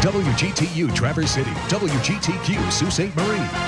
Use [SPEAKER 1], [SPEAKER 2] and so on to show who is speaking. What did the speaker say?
[SPEAKER 1] WGTU Traverse City, WGTQ Sault Ste. Marie.